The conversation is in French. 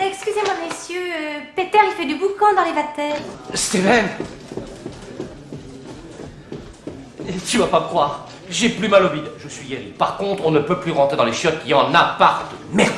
Excusez-moi, messieurs, euh, Peter, il fait du boucan dans les vatères. Steven Tu vas pas me croire, j'ai plus mal au bide, je suis guéri. Par contre, on ne peut plus rentrer dans les chiottes, il y en a partout. Merde